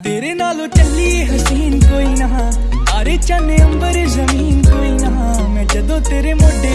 तेरे नालों चली हसीन कोई ना अरे चने अंबर ज़मीन कोई ना मैं जदो तेरे मोढे